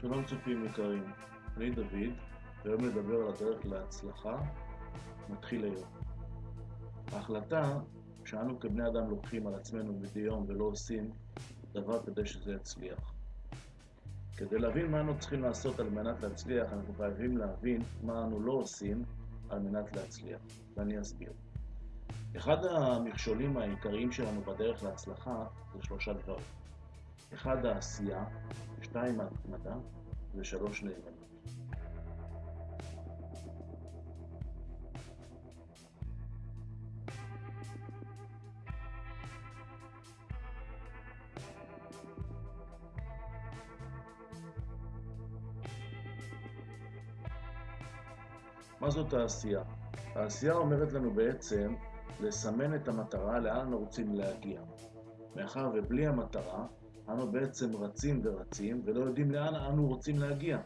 שלום צופים יקרים, אני דוד, והיום נדבר על הדרך להצלחה, מתחיל היום. ההחלטה שאנו כבני אדם לוקחים על עצמנו מדי יום ולא עושים דבר כדי שזה יצליח. כדי להבין מה אנו צריכים לעשות על מנת להצליח, אנחנו חייבים להבין מה אנו לא עושים על מנת להצליח, ואני אסביר. אחד המכשולים העיקריים שלנו בדרך להצלחה זה שלושה דברים. אחד, העשייה, שתיים, ההתמדה, ושלוש, נאמנות. מה זאת העשייה? העשייה אומרת לנו בעצם לסמן את המטרה לאן אנו רוצים להגיע. מאחר ובלי המטרה, אנו בעצם רצים ורצים ולא יודעים לאן אנו רוצים להגיע.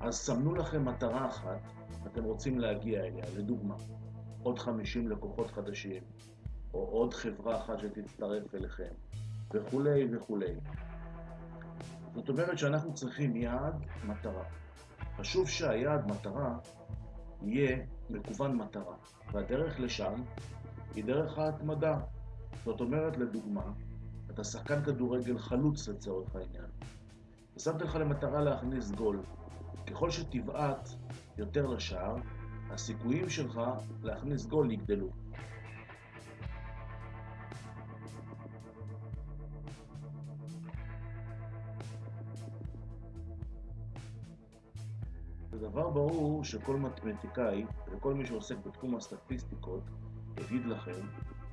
אז סמנו לכם מטרה אחת, אתם רוצים להגיע אליה, לדוגמה, עוד 50 לקוחות חדשים, או עוד חברה אחת שתצטרף אליכם, וכולי וכולי. זאת אומרת שאנחנו צריכים יעד, מטרה. חשוב שהיעד, מטרה, יהיה מקוון מטרה, והדרך לשם היא דרך ההתמדה. זאת אומרת, לדוגמה, אתה שחקן כדורגל חלוץ לצורך העניין, ושמת לך למטרה להכניס גול. ככל שתבעט יותר לשער, הסיכויים שלך להכניס גול יגדלו. זה דבר ברור שכל מתמטיקאי וכל מי שעוסק בתחום הסטטיסטיקות יגיד לכם,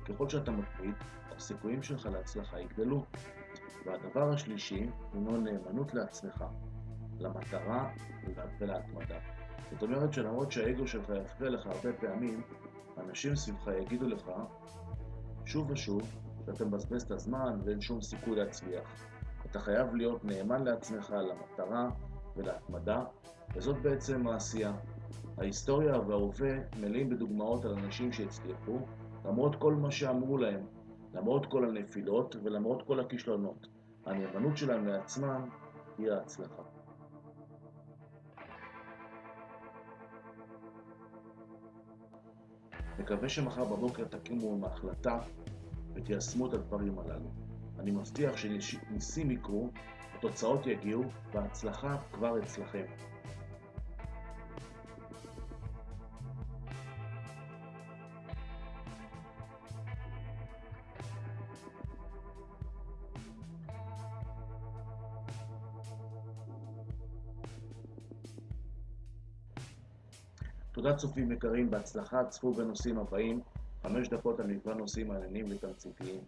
ככל שאתה מתמיד, הסיכויים שלך להצלחה יגדלו. והדבר השלישי הינו נאמנות לעצמך, למטרה ולהתמדה. זאת אומרת שלמרות שהאגו שלך יפריע לך הרבה פעמים, אנשים סביבך יגידו לך שוב ושוב שאתה מבזבז את הזמן ואין שום סיכוי להצליח. אתה חייב להיות נאמן לעצמך, למטרה ולהתמדה, וזאת בעצם העשייה. ההיסטוריה וההווה מלאים בדוגמאות על אנשים שהצליחו, למרות כל מה שאמרו להם, למרות כל הנפילות ולמרות כל הכישלונות. הנאמנות שלהם לעצמם היא ההצלחה. מקווה שמחר בבוקר תקימו עם ההחלטה ותיישמו את הדברים הללו. אני מבטיח שניסים יקרו, התוצאות יגיעו וההצלחה כבר אצלכם. תודה צופים יקרים, בהצלחה, צפו בנושאים הבאים, חמש דקות על מגוון נושאים מעניינים ותמציתיים.